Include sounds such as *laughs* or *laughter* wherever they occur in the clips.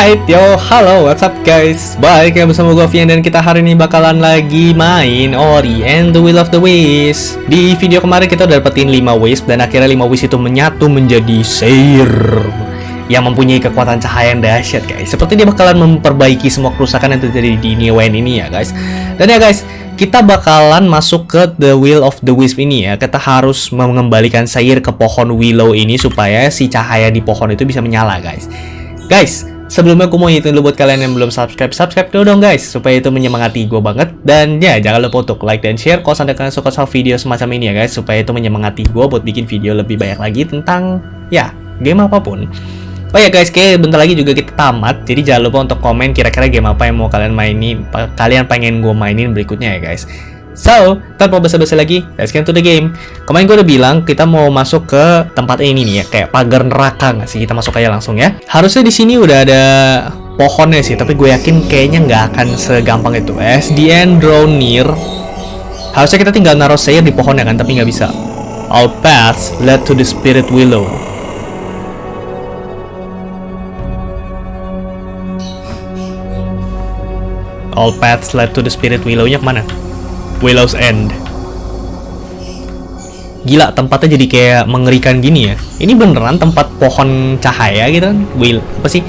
Alright, yo, halo, what's up guys? Balik ya bersama gue Vian dan kita hari ini bakalan lagi main Ori and the Will of the Wisp Di video kemarin kita udah dapetin 5 Wisp dan akhirnya 5 Wisp itu menyatu menjadi Seir yang mempunyai kekuatan cahaya yang dahsyat guys. Seperti dia bakalan memperbaiki semua kerusakan yang terjadi di Niwen ini ya guys. Dan ya guys, kita bakalan masuk ke The Will of the Wisp ini ya. Kita harus mengembalikan Seir ke pohon Willow ini supaya si cahaya di pohon itu bisa menyala guys. Guys, sebelumnya aku mau ngingetin dulu buat kalian yang belum subscribe, subscribe dulu dong guys, supaya itu menyemangati gue banget. Dan ya, jangan lupa untuk like dan share kalau sampai kalian suka sama video semacam ini ya guys, supaya itu menyemangati gue buat bikin video lebih banyak lagi tentang, ya, game apa pun. Oh ya guys, kayak bentar lagi juga kita tamat, jadi jangan lupa untuk komen kira-kira game apa yang mau kalian mainin, kalian pengen gue mainin berikutnya ya guys. So, tanpa basa-basi lagi, let's get to the game. Kemarin gue udah bilang kita mau masuk ke tempat ini nih ya, kayak pagar neraka nggak sih? Kita masuk aja langsung ya. Harusnya di sini udah ada pohonnya sih, tapi gue yakin kayaknya nggak akan segampang itu. End draw near, harusnya kita tinggal naruh sayur di pohonnya kan, tapi nggak bisa. All paths led to the spirit willow. All paths led to the spirit willow-nya ke mana? Willow's End. Gila, tempatnya jadi kayak mengerikan gini ya. Ini beneran tempat pohon cahaya gitu kan? Will, apa sih?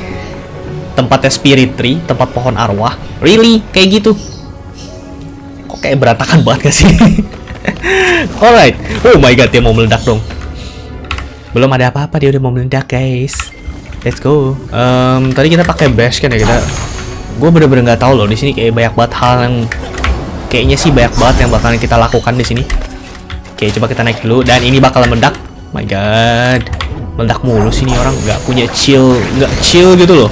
Tempatnya spirit tree, tempat pohon arwah. Really? Kayak gitu? Kok kayak berantakan *laughs* banget gak sih? Alright. Oh my god, dia mau meledak dong. Belum ada apa-apa, dia udah mau meledak, guys. Let's go. Um, tadi kita pakai bash kan ya kita. Gue bener-bener nggak tahu loh di sini kayak banyak banget hal yang kayaknya sih banyak banget yang bakalan kita lakukan di sini. Oke, coba kita naik dulu dan ini bakal meledak. My god. Meledak mulu sih nih orang nggak punya chill, nggak chill gitu loh.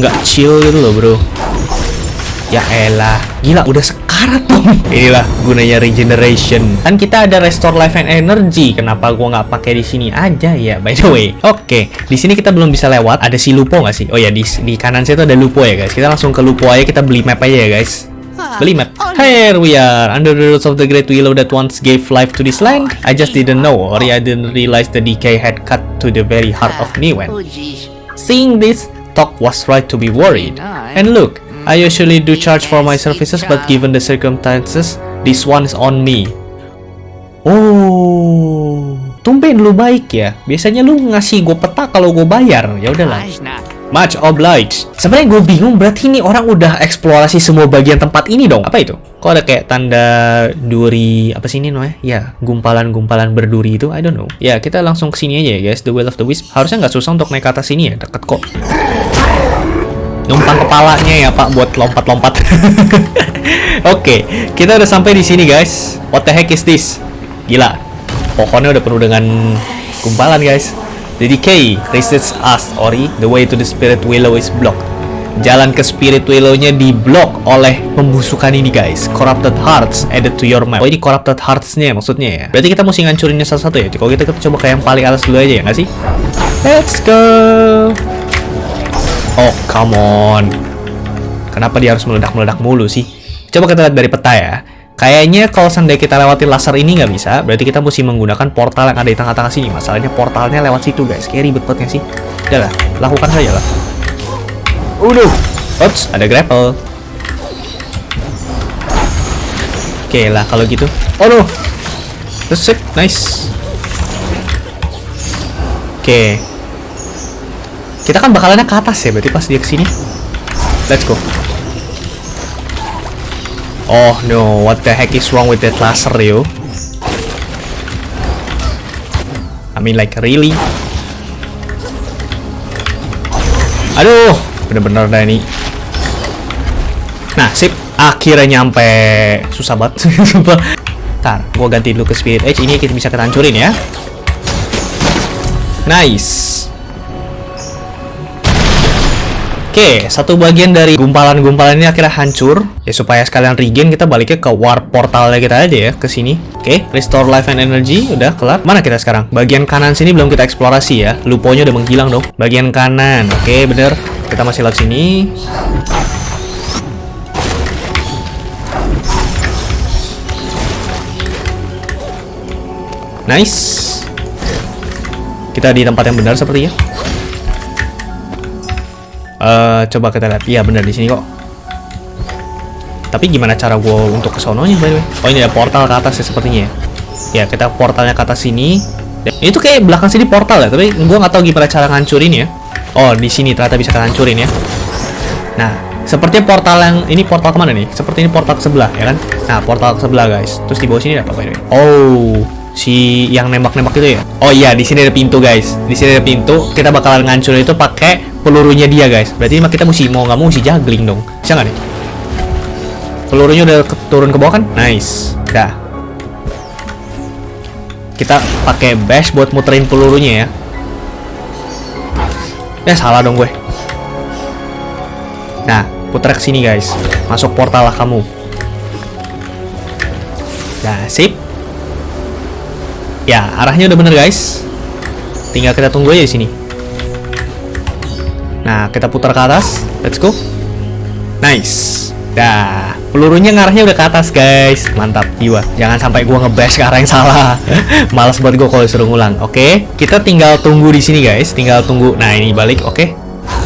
Nggak chill gitu loh, Bro. Ya elah, gila udah sekarat dong. *laughs* Inilah gunanya regeneration. Kan kita ada restore life and energy. Kenapa gua nggak pakai di sini aja ya? By the way, oke. Di sini kita belum bisa lewat. Ada si Lupo nggak sih? Oh ya di di kanan saya tuh ada Lupo ya guys. Kita langsung ke Lupo aja. Kita beli map aja ya guys. Beli map. Here we are, under the roots of the great willow that once gave life to this land. I just didn't know, or I didn't realize the decay had cut to the very heart of Niwen. Seeing this, Tok was right to be worried. And look, I usually do charge for my services, but given the circumstances, this one is on me. Oh, tumben lu baik ya. Biasanya lu ngasih gue peta kalau gue bayar. Ya udahlah. Much obliged. Sebenarnya gue bingung berarti ini orang udah eksplorasi semua bagian tempat ini dong. Apa itu? Kok ada kayak tanda duri apa sih ini namanya? Ya, gumpalan-gumpalan berduri itu. I don't know. Ya, kita langsung ke sini aja ya, guys. The Will of the Wisp. Harusnya nggak susah untuk naik ke atas sini ya. Deket kok. Numpang kepalanya ya, Pak, buat lompat-lompat. *laughs* Oke, okay, kita udah sampai di sini, guys. What the heck is this? Gila. Pohonnya udah penuh dengan gumpalan, guys. The decay resists us, Ori. The way to the spirit willow is blocked. Jalan ke spirit willow-nya diblok oleh pembusukan ini, guys. Corrupted hearts added to your map. Oh, ini corrupted hearts-nya maksudnya ya. Berarti kita mesti ngancurinnya satu-satu ya. Kalau kita, kita coba ke yang paling atas dulu aja ya, nggak sih? Let's go. Oh, come on. Kenapa dia harus meledak-meledak mulu sih? Coba kita lihat dari peta ya. Kayaknya kalau seandainya kita lewati laser ini nggak bisa, berarti kita mesti menggunakan portal yang ada di tengah-tengah sini. Masalahnya portalnya lewat situ guys, kayak ribet banget sih. Udah lah, lakukan saja lah. Udah, Oops, ada grapple. Oke lah kalau gitu. Oh no, sip, nice. Oke. Kita kan bakalannya ke atas ya, berarti pas dia ke sini. Let's go. Oh no, what the heck is wrong with that laser, yo? I mean like really? Aduh, bener-bener dah ini. Nah, sip. Akhirnya nyampe. Susah banget. *laughs* Ntar, gua ganti dulu ke Spirit Edge. Ini kita bisa kita hancurin ya. Nice. Oke, satu bagian dari gumpalan-gumpalan ini akhirnya hancur. Ya supaya sekalian regen kita baliknya ke warp portalnya kita aja ya ke sini. Oke, restore life and energy udah kelar. Mana kita sekarang? Bagian kanan sini belum kita eksplorasi ya. Luponya udah menghilang dong. Bagian kanan. Oke, bener. Kita masih lewat sini. Nice. Kita di tempat yang benar sepertinya. Eh, coba kita lihat. Iya benar di sini kok. Tapi gimana cara gue untuk ke sononya by the way? Oh ini ada portal ke atas ya sepertinya ya. Ya kita portalnya ke atas sini. Tuh kayak belakang sini portal ya, tapi gue nggak tahu gimana cara ngancurin ya. Oh di sini ternyata bisa ngancurin ya. Nah, seperti portal yang ini portal ke mana nih? Seperti ini portal ke sebelah ya kan? Nah portal ke sebelah guys. Terus di bawah sini ada apa by the way? Oh si yang nembak-nembak itu ya? Oh iya di sini ada pintu guys. Di sini ada pintu. Kita bakalan ngancurin itu pakai pelurunya dia guys. Berarti kita mesti mau nggak mau mesti juggling dong. Bisa nggak nih? Pelurunya udah ke- turun ke bawah kan? Nice. Dah. Kita pakai bash buat muterin pelurunya ya. Ya salah dong gue. Nah, putar sini guys. Masuk portal lah kamu. Nah, sip. Ya, arahnya udah bener guys. Tinggal kita tunggu aja di sini. Nah, kita putar ke atas. Let's go. Nice. Dah, pelurunya ngarahnya udah ke atas, guys. Mantap, jiwa. Jangan sampai gua ngebash ke arah yang salah. *laughs* Males buat gua kalau disuruh ngulang. Oke, kita tinggal tunggu di sini, guys. Tinggal tunggu. Nah, ini balik. Oke.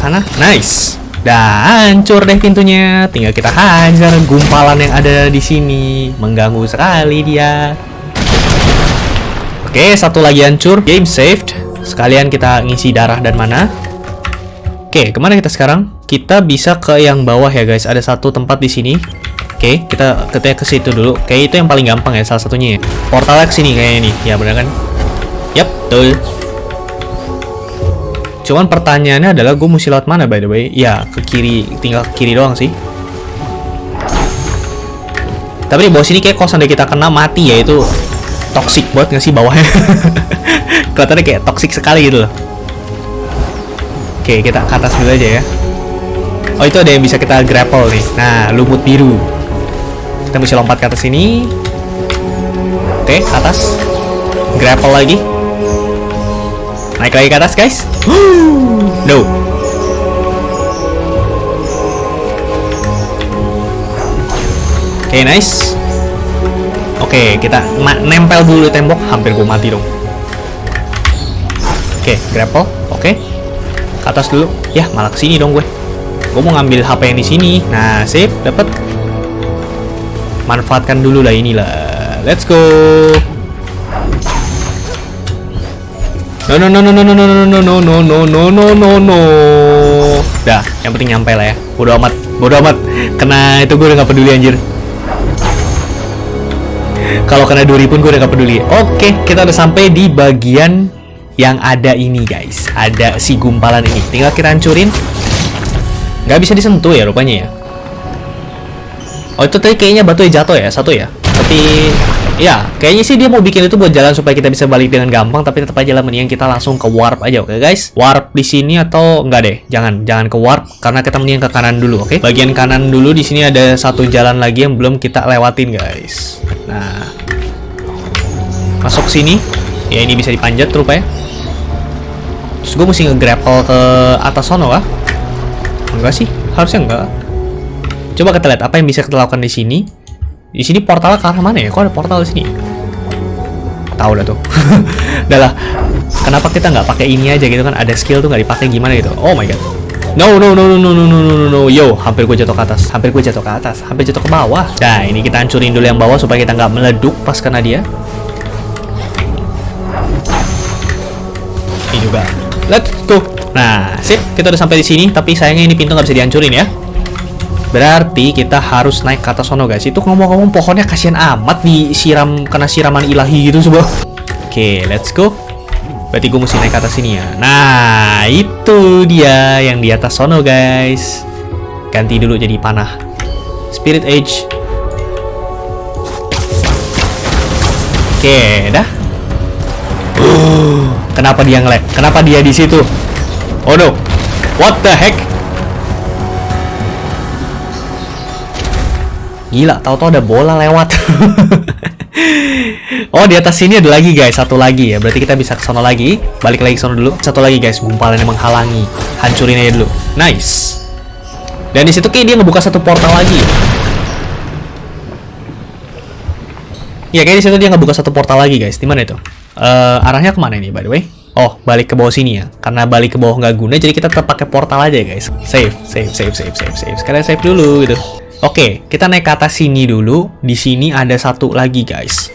Sana. Nice. Dah, hancur deh pintunya. Tinggal kita hajar gumpalan yang ada di sini. Mengganggu sekali dia. Oke, satu lagi hancur. Game saved. Sekalian kita ngisi darah dan mana. Oke, ke mana kita sekarang? Kita bisa ke yang bawah ya guys. Ada satu tempat di sini. Oke, kita kita ke situ dulu. Kayak itu yang paling gampang ya, salah satunya ya. Portalnya ke sini kayaknya nih. Ya benar kan? Yap, betul. Cuman pertanyaannya adalah gue mesti lewat mana by the way? Ya, ke kiri, tinggal ke kiri doang sih. Tapi di bawah sini kayak kosan kita kena mati ya itu toxic banget nggak sih bawahnya? *laughs* Kelihatannya kayak toxic sekali gitu loh. Oke, kita ke atas dulu aja ya. Oh, itu ada yang bisa kita grapple nih. Nah, lumut biru. Kita bisa lompat ke atas sini. Oke, ke atas. Grapple lagi. Naik lagi ke atas, guys. *gasps* no. Oke, nice. Oke, kita nempel dulu tembok. Hampir gue mati dong. Oke, grapple. Oke. Ke atas dulu. Ya, malah ke sini dong gue. Gue mau ngambil HP yang di sini. Nah, sip, dapat. Manfaatkan dulu lah inilah. Let's go. No no no no no no no no no no no no no no no. Dah, yang penting nyampe lah ya. Bodo amat, bodo amat. Kena itu gue udah gak peduli anjir. Kalau kena duri pun gue udah gak peduli. Oke, kita udah sampai di bagian yang ada ini guys. Ada si gumpalan ini. Tinggal kita hancurin. Gak bisa disentuh ya rupanya ya. Oh itu tadi kayaknya batu jatuh ya, satu ya. Tapi ya kayaknya sih dia mau bikin itu buat jalan supaya kita bisa balik dengan gampang. Tapi tetap aja lah mendingan kita langsung ke warp aja, oke guys? Warp di sini atau enggak deh? Jangan, jangan ke warp karena kita mendingan ke kanan dulu, oke? Bagian kanan dulu di sini ada satu jalan lagi yang belum kita lewatin guys. Nah, masuk sini. Ya ini bisa dipanjat rupanya. Terus gue mesti nge-grapple ke atas sono kah? Enggak sih, harusnya enggak. Coba kita lihat apa yang bisa kita lakukan di sini. Di sini portalnya ke arah mana ya? Kok ada portal di sini? Tahu dah tuh. *laughs* Udah lah. Kenapa kita nggak pakai ini aja gitu kan? Ada skill tuh nggak dipakai gimana gitu? Oh my god. No no no no no no no no no no Yo, hampir gue jatuh ke atas. Hampir gue jatuh ke atas. Hampir jatuh ke bawah. Nah, ini kita hancurin dulu yang bawah supaya kita nggak meleduk pas kena dia. Ini juga. Let's go. Nah, sip. Kita udah sampai di sini. Tapi sayangnya ini pintu nggak bisa dihancurin ya. Berarti kita harus naik ke atas sono guys. Itu ngomong-ngomong pohonnya kasihan amat disiram kena siraman ilahi gitu coba. Oke, let's go. Berarti gue mesti naik ke atas sini ya. Nah, itu dia yang di atas sono guys. Ganti dulu jadi panah. Spirit Age. Oke, dah. Kenapa dia ngelek? Kenapa dia di situ? Oh no. What the heck? Gila, tahu-tahu ada bola lewat. *laughs* oh, di atas sini ada lagi guys, satu lagi ya. Berarti kita bisa ke sana lagi. Balik lagi ke sana dulu. Satu lagi guys, gumpalan yang menghalangi. Hancurin aja dulu. Nice. Dan di situ kayak dia ngebuka satu portal lagi. Ya, kayak di situ dia ngebuka satu portal lagi guys. Di mana itu? Eh, arahnya ke mana ini by the way? Oh, balik ke bawah sini ya. Karena balik ke bawah nggak guna, jadi kita tetap pakai portal aja guys. Save, save, save, save, save, save. Sekalian save dulu gitu. Oke, kita naik ke atas sini dulu. Di sini ada satu lagi guys.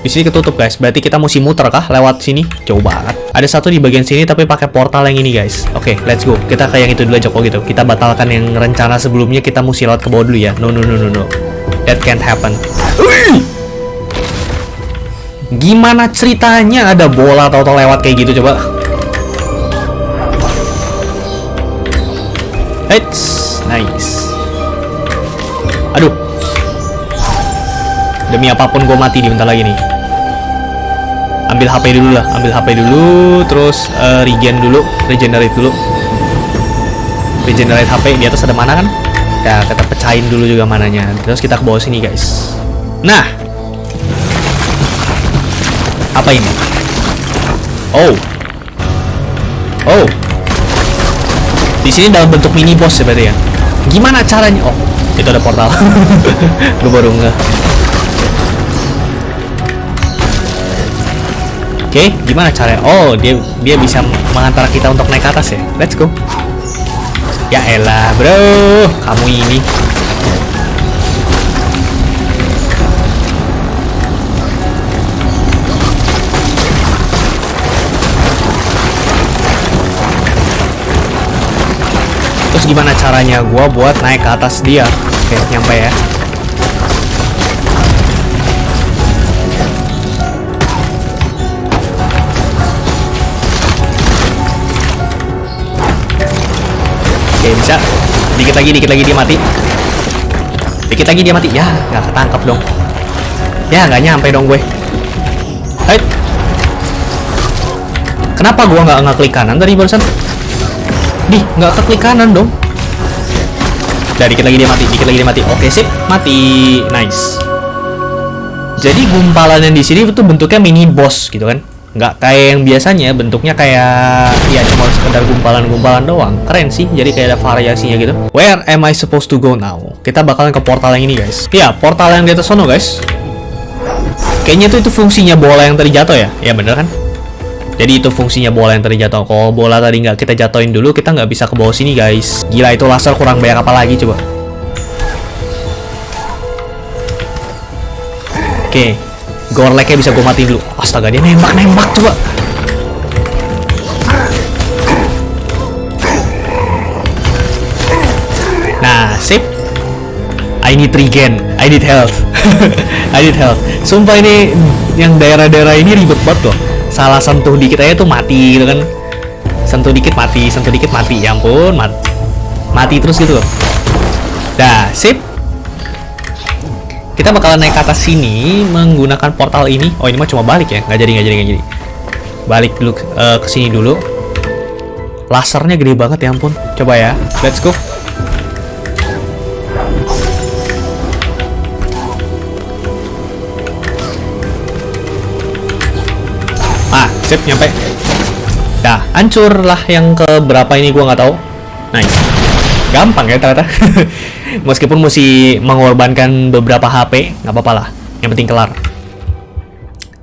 Di sini ketutup guys. Berarti kita mesti muter kah lewat sini? Jauh banget. Ada satu di bagian sini tapi pakai portal yang ini guys. Oke, let's go. Kita kayak yang itu dulu aja kok gitu. Kita batalkan yang rencana sebelumnya kita mesti lewat ke bawah dulu ya. No, no, no, no, no. That can't happen. Gimana ceritanya ada bola atau lewat kayak gitu coba? It's nice. Aduh. Demi apa pun gue mati di bentar lagi nih. Ambil HP dulu lah, ambil HP dulu, terus uh, regen dulu, regenerate dulu. Regenerate HP di atas ada mana kan? Ya, kita pecahin dulu juga mananya. Terus kita ke bawah sini, guys. Nah, apa ini? Oh. Oh. Di sini dalam bentuk mini boss ya berarti ya. Gimana caranya? Oh, itu ada portal. *laughs* Gue baru nggak. Oke, okay, gimana caranya? Oh, dia dia bisa mengantar kita untuk naik ke atas ya. Let's go. Ya elah, bro. Kamu ini Terus gimana caranya gue buat naik ke atas dia? Oke, nyampe ya. Oke, bisa. Dikit lagi, dikit lagi dia mati. Dikit lagi dia mati. Ya, nggak ketangkap dong. Ya, nggak nyampe dong gue. Hai. Kenapa gua nggak ngeklik kanan tadi barusan? Di, nggak keklik kanan dong. Udah, dikit lagi dia mati, dikit lagi dia mati. Oke, sip. Mati. Nice. Jadi gumpalan yang di sini itu bentuknya mini boss gitu kan. Nggak kayak yang biasanya, bentuknya kayak ya cuma sekedar gumpalan-gumpalan doang. Keren sih, jadi kayak ada variasinya gitu. Where am I supposed to go now? Kita bakalan ke portal yang ini, guys. Ya, portal yang di atas sono, guys. Kayaknya itu itu fungsinya bola yang tadi jatuh ya? Ya bener kan? Jadi itu fungsinya bola yang tadi jatuh. Kalau bola tadi nggak kita jatuhin dulu, kita nggak bisa ke bawah sini, guys. Gila, itu laser kurang banyak apa lagi, coba. Oke. Okay. Gorleknya bisa gue mati dulu. Astaga, dia nembak-nembak, coba. Nah, sip. I need regen. I need health. *laughs* I need health. Sumpah ini yang daerah-daerah ini ribet banget loh salah sentuh dikit aja tuh mati gitu kan. Sentuh dikit mati sentuh dikit mati. Ya ampun mat mati terus gitu loh. Dah sip. Kita bakalan naik ke atas sini menggunakan portal ini. Oh ini mah cuma balik ya? Nggak jadi nggak jadi nggak jadi. Balik dulu uh, ke sini dulu. Lasernya gede banget ya ampun. Coba ya. Let's go Sip, nyampe. Dah, hancur lah yang ke berapa ini gua nggak tahu. Nice. Gampang ya ternyata. *laughs* Meskipun mesti mengorbankan beberapa HP, nggak apa-apa lah. Yang penting kelar.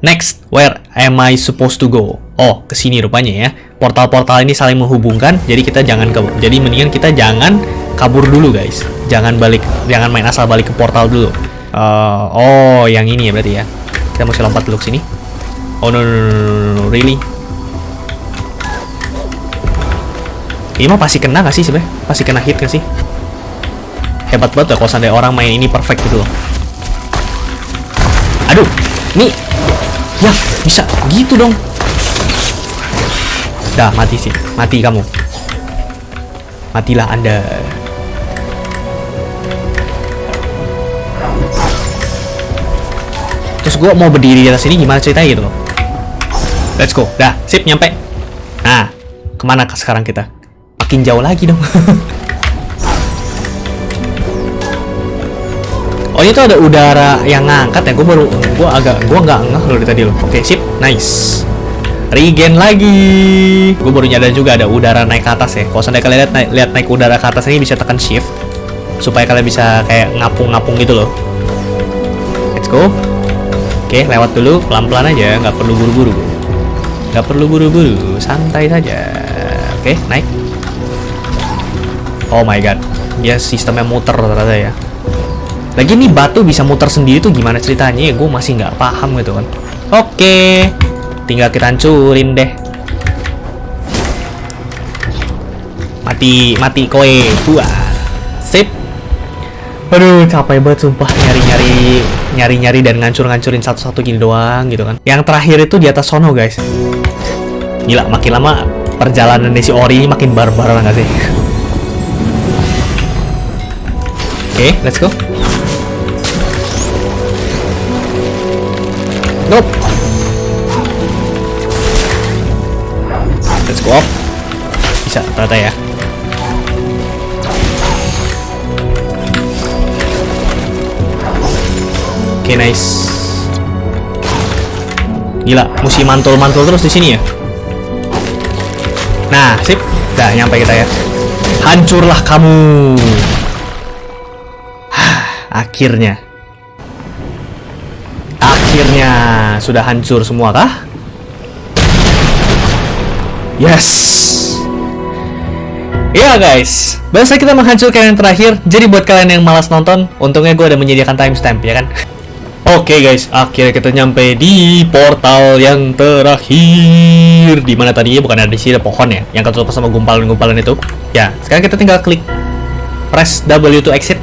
Next, where am I supposed to go? Oh, ke sini rupanya ya. Portal-portal ini saling menghubungkan, jadi kita jangan ke jadi mendingan kita jangan kabur dulu, guys. Jangan balik, jangan main asal balik ke portal dulu. Uh, oh, yang ini ya berarti ya. Kita mesti lompat dulu ke sini. Oh no no no no, no. really? Ini mah pasti kena gak sih sebenarnya? Pasti kena hit gak sih? Hebat banget ya kalau seandainya orang main ini perfect gitu loh. Aduh, nih, ya bisa gitu dong. Dah mati sih, mati kamu. Matilah anda. Terus gue mau berdiri di atas sini gimana ceritanya gitu loh. Let's go. Dah, sip nyampe. Nah, ke mana sekarang kita? Makin jauh lagi dong. *laughs* oh itu ada udara yang ngangkat ya. Gue baru, gue agak, gue nggak ngeh loh tadi loh. Oke, sip, nice. Regen lagi. Gue baru nyadar juga ada udara naik ke atas ya. Kalau sampai kalian lihat naik, lihat naik udara ke atas ini bisa tekan shift supaya kalian bisa kayak ngapung-ngapung gitu loh. Let's go. Oke, lewat dulu pelan-pelan aja, nggak perlu buru-buru. Gak perlu buru-buru, santai saja. Oke, naik. Oh my god, dia sistemnya muter ternyata ya. Lagi nih batu bisa muter sendiri tuh gimana ceritanya ya? Gue masih nggak paham gitu kan. Oke, tinggal kita hancurin deh. Mati, mati koe. Buah. Sip. Aduh, capek banget sumpah nyari-nyari nyari-nyari dan ngancur-ngancurin satu-satu gini doang gitu kan. Yang terakhir itu di atas sono, guys. Gila, makin lama perjalanan si Ori ini makin barbar nggak sih? Oke, okay, let's go. Nope. Let's go up. Bisa, ternyata ya. Oke, okay, nice. Gila, mesti mantul-mantul terus di sini ya. Nah, sip. Udah nyampe kita ya. Hancurlah kamu. *sighs* Akhirnya. Akhirnya sudah hancur semua kah? Yes. Ya guys, bahasa kita menghancurkan yang terakhir. Jadi buat kalian yang malas nonton, untungnya gue ada menyediakan timestamp ya kan. Oke okay guys, akhirnya kita nyampe di portal yang terakhir. Di mana tadinya bukan ada di sini pohon ya, yang ketutup sama gumpalan-gumpalan itu. Ya, sekarang kita tinggal klik press W to exit.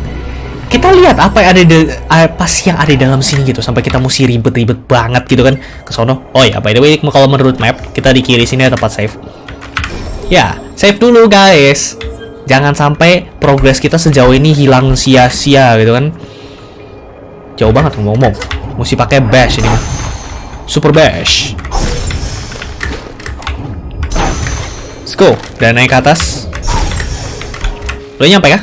Kita lihat apa yang ada di apa sih yang ada di dalam sini gitu sampai kita mesti ribet-ribet banget gitu kan ke sono. Oh ya, by the way kalau menurut map kita di kiri sini ada tempat save. Ya, save dulu guys. Jangan sampai progres kita sejauh ini hilang sia-sia gitu kan. Jauh banget ngomong-ngomong. Mesti pakai bash ini. Super bash. Let's go. Dan naik ke atas. Udah nyampe kah?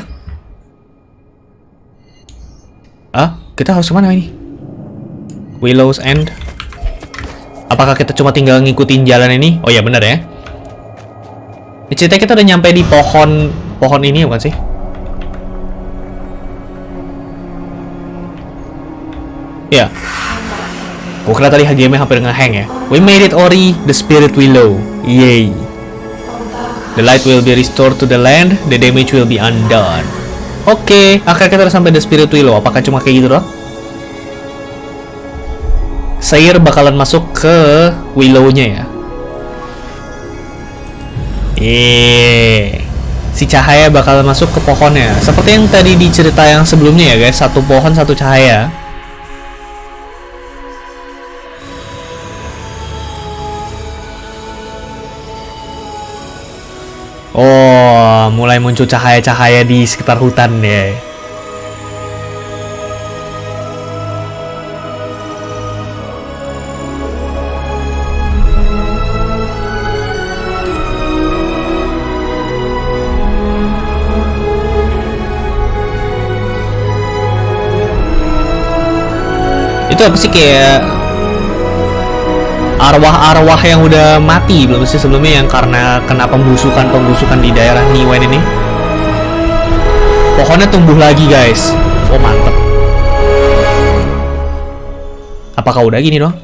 Ah, kita harus ke mana ini? Willow's End. Apakah kita cuma tinggal ngikutin jalan ini? Oh ya benar ya. Cerita kita udah nyampe di pohon pohon ini bukan sih? Ya. Gue kira tadi HGM hampir ngehang ya. We made it Ori, the spirit willow. Yay. The light will be restored to the land, the damage will be undone. Oke, okay, akhirnya kita sampai the spirit willow. Apakah cuma kayak gitu doang? Sayer bakalan masuk ke willow-nya ya. Yeay. Si cahaya bakalan masuk ke pohonnya. Seperti yang tadi di cerita yang sebelumnya ya guys, satu pohon satu cahaya. Mulai muncul cahaya-cahaya di sekitar hutan ya. Itu apa sih kayak arwah-arwah yang udah mati belum sih sebelumnya yang karena kena pembusukan-pembusukan di daerah Niwen ini? Pohonnya tumbuh lagi guys. Oh mantep. Apakah udah gini dong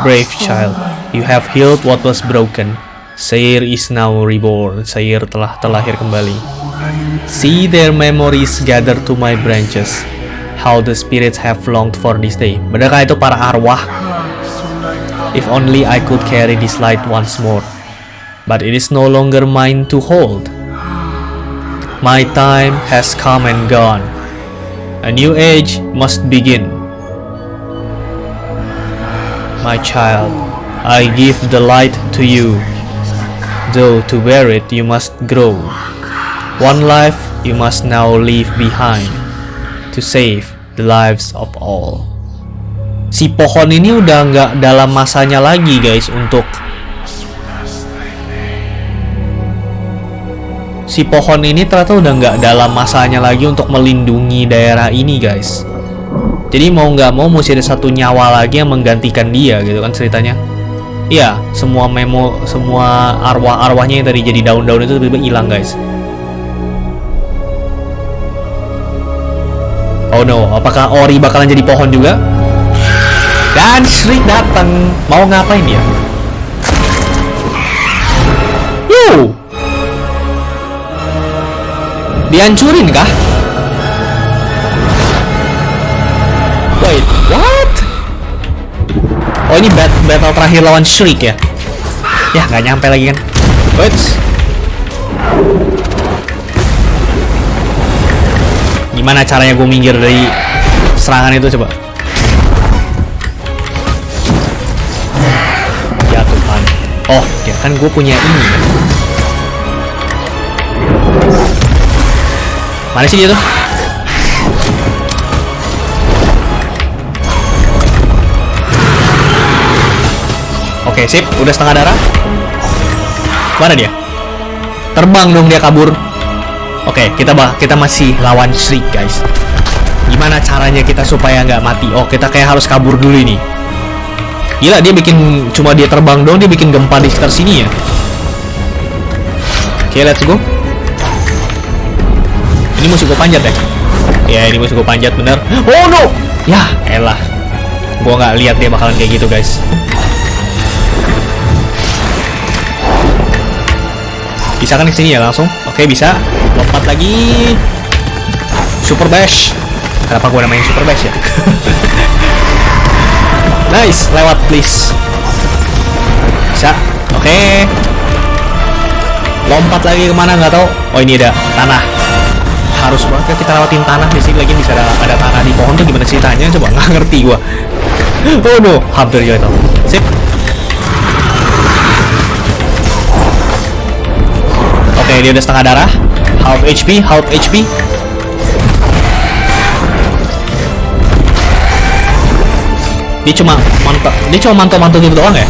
brave child. You have healed what was broken. Sair is now reborn. Sair telah terlahir kembali. See their memories gather to my branches. How the spirits have longed for this day. Benarkah itu para arwah If only I could carry this light once more. But it is no longer mine to hold. My time has come and gone. A new age must begin. My child, I give the light to you. Though to wear it you must grow. One life you must now leave behind to save the lives of all. Si pohon ini udah nggak dalam masanya lagi guys untuk si pohon ini ternyata udah nggak dalam masanya lagi untuk melindungi daerah ini guys. Jadi mau nggak mau mesti ada satu nyawa lagi yang menggantikan dia gitu kan ceritanya. Iya semua memo semua arwah-arwahnya yang tadi jadi daun-daun itu tiba-tiba hilang guys. Oh no. Apakah Ori bakalan jadi pohon juga dan Shriek datang. Mau ngapain dia? Oh! Dihancurin kah? Wait, what? Oh ini bat battle terakhir lawan Shriek ya? Ya nggak nyampe lagi kan? Wait. Gimana caranya gue minggir dari serangan itu coba? Oh, ya kan gue punya ini. Mana sih dia tuh? Oke, sip. Udah setengah darah. Mana dia? Terbang dong dia kabur. Oke, kita bah kita masih lawan Shriek, guys. Gimana caranya kita supaya nggak mati? Oh, kita kayak harus kabur dulu ini. Gila, dia bikin cuma dia terbang dong, dia bikin gempa di sekitar sini ya. Oke, let's go. Ini musuh gue panjat ya? Ya, ini musuh gue panjat bener. Oh no! Ya, elah. Gua nggak lihat dia bakalan kayak gitu, guys. Bisa kan ke sini ya langsung? Oke, bisa. Lompat lagi. Super Bash. Kenapa gua namain Super Bash ya? *laughs* nice, lewat please. Bisa. Oke. Lompat lagi ke mana nggak tahu. Oh ini ada tanah. Harus banget ya kita lewatin tanah di sini lagi bisa ada, ada tanah di pohon tuh gimana ceritanya? Coba nggak ngerti gua. *laughs* Oh no, hampir jatuh. Sip. Oke, dia udah setengah darah. Half HP, half HP. Dia cuma mantap, dia cuma mantul-mantul gitu doang ya?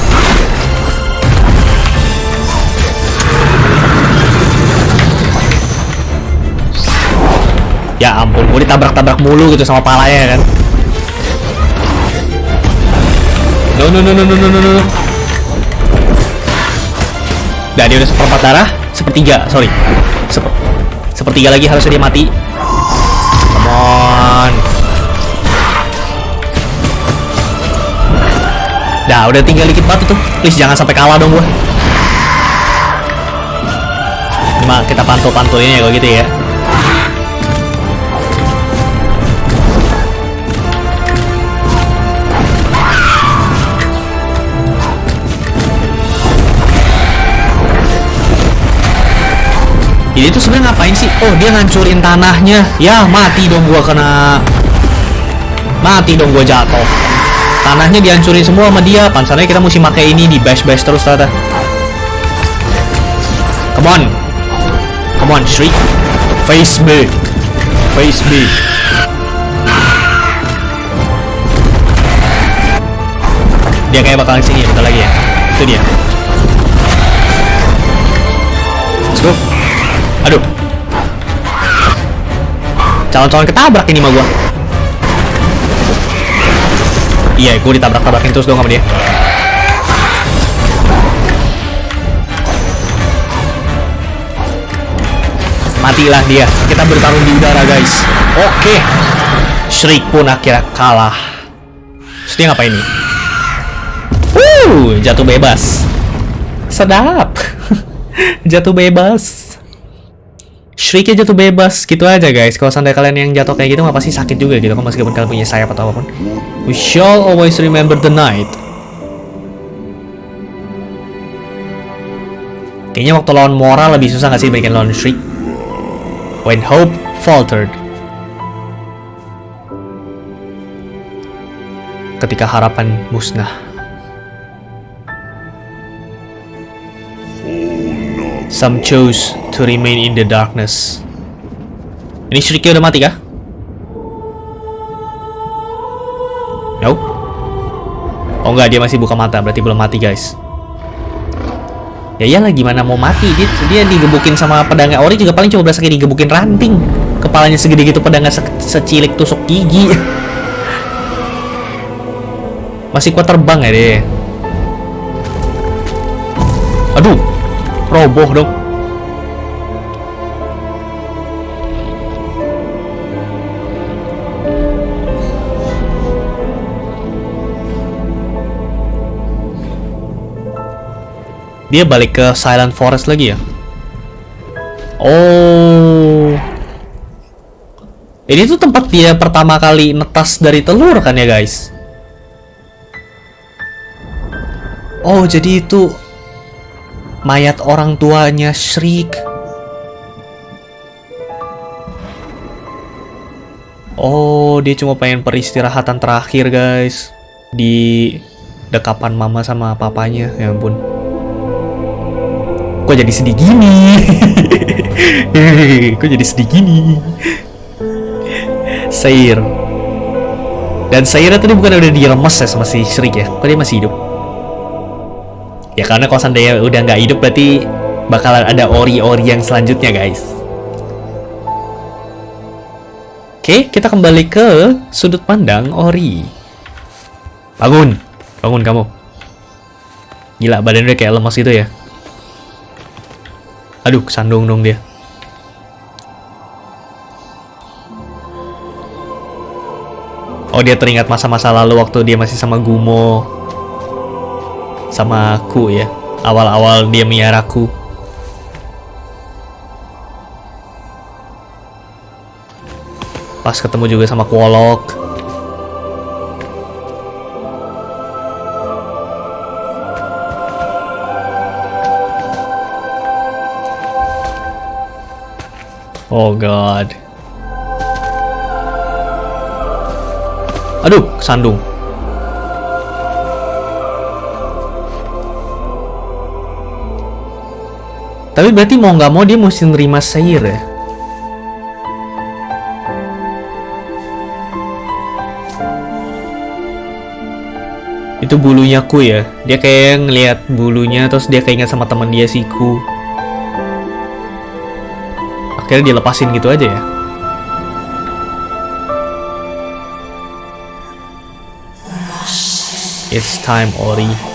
Ya ampun, gue ditabrak-tabrak mulu gitu sama palanya kan. No no no no no no no no. Nah, dia udah seperempat darah, sepertiga, sorry. Sep sepertiga lagi harusnya dia mati. Nah, udah tinggal dikit batu tuh. Please jangan sampai kalah dong gua. Cuma kita pantul-pantulin ya kalau gitu ya. Ini tuh sebenarnya ngapain sih? Oh, dia ngancurin tanahnya. Ya, mati dong gua kena Mati dong gua jatuh. Tanahnya dihancurin semua sama dia. Pansalnya kita mesti pakai ini di bash-bash terus tata. Come on. Come on, Shriek. Face me. Face me. Dia kayak bakalan sini bentar lagi ya. Itu dia. Let's go. Aduh. Calon-calon ketabrak ini mah gua. Iya, gue ditabrak-tabrakin terus dong sama dia. Matilah dia. Kita bertarung di udara, guys. Oke. Shriek pun akhirnya kalah. Terus dia ngapain nih? Uh, jatuh bebas. Sedap. *laughs* jatuh bebas. Shrieknya jatuh bebas gitu aja guys. Kalau seandainya kalian yang jatuh kayak gitu nggak pasti sakit juga gitu kan meskipun kalian punya sayap atau apa pun. We shall always remember the night. Kayaknya waktu lawan Mora lebih susah nggak sih dibandingkan lawan Shriek? When hope faltered. Ketika harapan musnah. Some chose to remain in the darkness. Ini Shrike udah mati kah? No. Oh enggak, dia masih buka mata, berarti belum mati guys. Ya iyalah gimana mau mati dia, dia digebukin sama pedangnya ori juga paling cuma berasa kayak digebukin ranting. Kepalanya segede gitu pedangnya se secilik tusuk gigi. *laughs* Masih kuat terbang ya deh. Aduh, roboh dong. Dia balik ke Silent Forest lagi ya? Oh. Ini tuh tempat dia pertama kali netas dari telur kan ya guys? Oh, jadi itu mayat orang tuanya Shriek. Oh, dia cuma pengen peristirahatan terakhir, guys. Di dekapan mama sama papanya, ya ampun. Kok jadi sedih gini? *laughs* Kok jadi sedih gini? Sair. Dan Sairnya tadi bukan udah diremes ya sama si Shriek ya? Kok dia masih hidup? Ya karena kalau seandainya udah nggak hidup berarti bakalan ada ori-ori yang selanjutnya guys. Oke, kita kembali ke sudut pandang ori. Bangun, bangun kamu. Gila, badan udah kayak lemas gitu ya. Aduh, kesandung dong dia. Oh, dia teringat masa-masa lalu waktu dia masih sama Gumo sama aku ya. Awal-awal dia miaraku pas ketemu juga sama Kuolok. Oh god. Aduh, sandung Tapi berarti mau nggak mau dia mesti nerima Sair ya? Itu bulunya ku ya. Dia kayak ngeliat bulunya terus dia keinget sama teman dia si ku. Akhirnya dilepasin gitu aja ya. It's time Ori.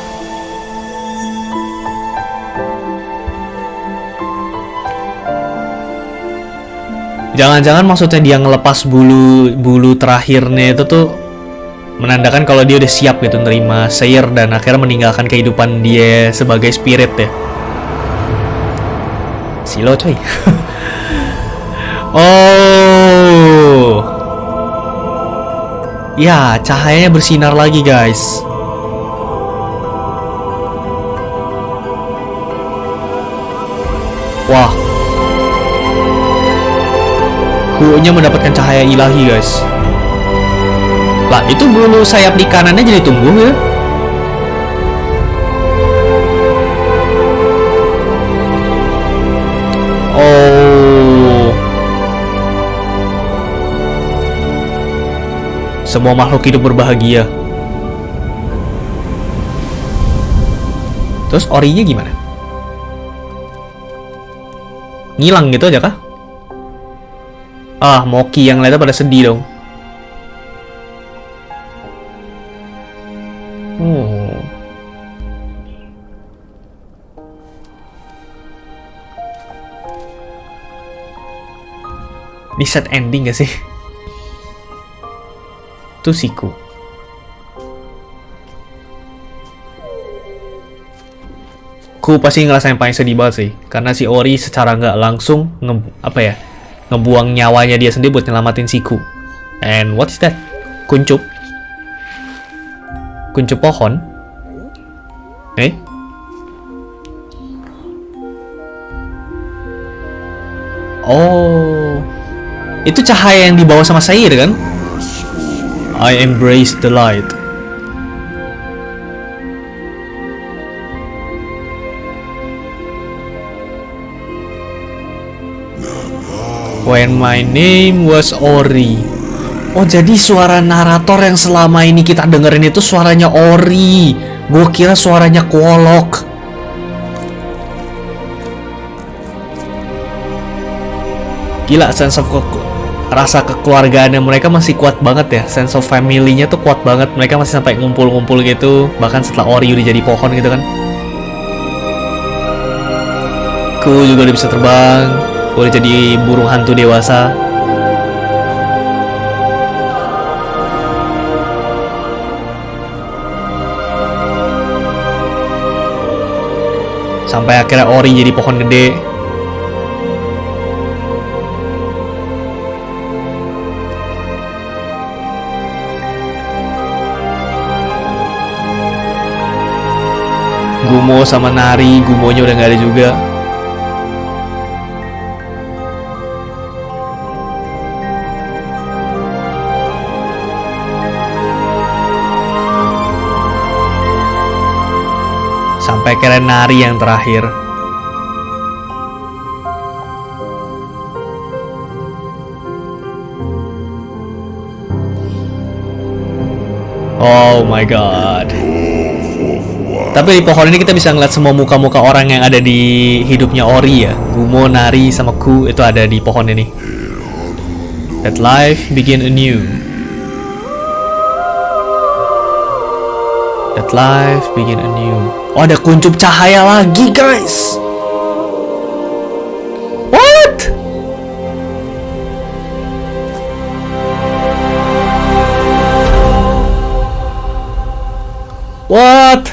Jangan-jangan maksudnya dia ngelepas bulu bulu terakhirnya itu tuh menandakan kalau dia udah siap gitu nerima Sayer dan akhirnya meninggalkan kehidupan dia sebagai spirit ya. Silo coy. *laughs* oh. Ya, cahayanya bersinar lagi, guys. Wah, Kuonya mendapatkan cahaya ilahi guys Lah itu bulu sayap di kanannya jadi tumbuh ya Oh Semua makhluk hidup berbahagia Terus orinya gimana? Ngilang gitu aja kah? Ah, Moki yang lainnya pada sedih dong. Oh. Ini set ending gak sih? Itu siku. Ku pasti ngerasain paling sedih banget sih. Karena si Ori secara nggak langsung nge apa ya ngebuang nyawanya dia sendiri buat nyelamatin Siku. And what is that? Kuncup. Kuncup pohon. Eh? Oh. Itu cahaya yang dibawa sama Sair kan? I embrace the light. When my name was Ori. Oh jadi suara narator yang selama ini kita dengerin itu suaranya Ori. Gue kira suaranya Kuolok. Gila sense of ke rasa kekeluargaannya mereka masih kuat banget ya. Sense of family-nya tuh kuat banget. Mereka masih sampai ngumpul-ngumpul gitu. Bahkan setelah Ori udah jadi pohon gitu kan. Ku juga udah bisa terbang udah jadi burung hantu dewasa Sampai akhirnya ori jadi pohon gede. Gumo sama Nari, Gumonya udah nggak ada juga. Sampai kira Nari yang terakhir. Oh my god. Tapi di pohon ini kita bisa ngeliat semua muka-muka orang yang ada di hidupnya Ori ya. Gumo, Nari, sama Ku itu ada di pohon ini. That life begin anew. That life begin anew. Oh ada kuncup cahaya lagi guys. What? What?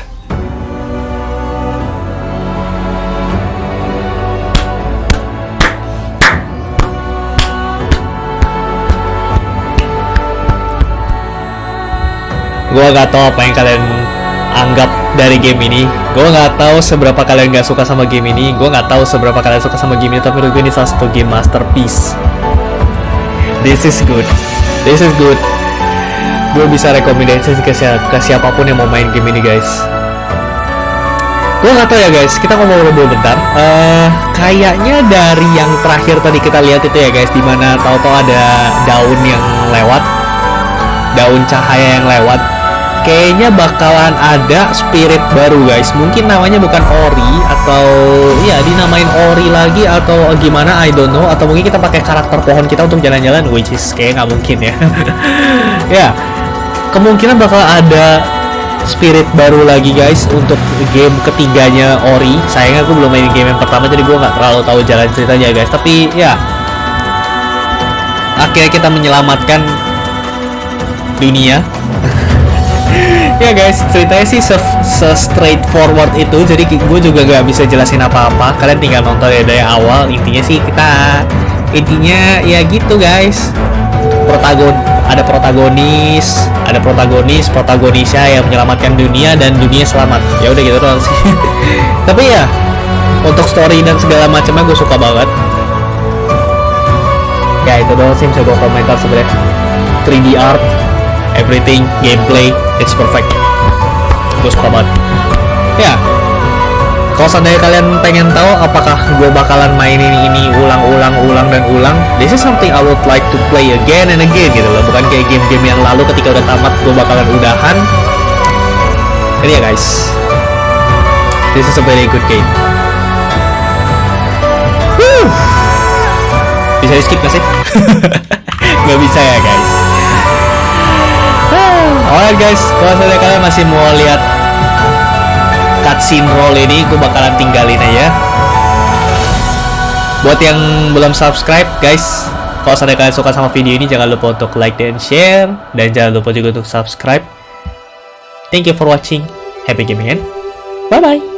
Gua gak tahu apa yang kalian anggap dari game ini. Gua nggak tahu seberapa kalian nggak suka sama game ini. Gua nggak tahu seberapa kalian suka sama game ini. Tapi menurut gue ini salah satu game masterpiece. This is good. This is good. Gue bisa rekomendasi ke, si ke siapa pun yang mau main game ini guys. Gue nggak tahu ya guys. Kita dulu bentar. Uh, kayaknya dari yang terakhir tadi kita lihat itu ya guys, di mana tahu-tahu ada daun yang lewat, daun cahaya yang lewat kayaknya bakalan ada spirit baru guys. Mungkin namanya bukan ori atau ya dinamain ori lagi atau gimana I don't know. Atau mungkin kita pakai karakter pohon kita untuk jalan-jalan which is kayak nggak mungkin ya. *laughs* Ya kemungkinan bakal ada spirit baru lagi guys untuk game ketiganya ori. Sayangnya aku belum main game yang pertama jadi gue nggak terlalu tahu jalan ceritanya guys. Tapi ya akhirnya kita menyelamatkan dunia ya guys ceritanya sih se, se straightforward itu. Jadi gue juga gak bisa jelasin apa-apa. Kalian tinggal nonton ya dari awal. Intinya sih kita intinya ya gitu guys. Protagon ada protagonis ada protagonis protagonisnya yang menyelamatkan dunia dan dunia selamat. Ya udah gitu doang sih. *laughs* Tapi ya untuk story dan segala macamnya gue suka banget. Ya itu doang sih bisa gue komentar sebenarnya. 3D art everything gameplay it's perfect. Suka banget. Ya. Kalau seandainya kalian pengen tahu apakah gue bakalan mainin ini ulang-ulang ulang dan ulang this is something I would like to play again and again gitu loh. Bukan kayak game-game yang lalu ketika udah tamat gue bakalan udahan. Ini ya guys. This is a very good game. Woo! bisa di skip gak sih? *laughs* gak bisa ya guys Alright guys, kalau saya kalian masih mau lihat cutscene roll ini, gue bakalan tinggalin aja. Buat yang belum subscribe, guys, kalau saya kalian suka sama video ini, jangan lupa untuk like dan share, dan jangan lupa juga untuk subscribe. Thank you for watching. Happy gaming bye bye.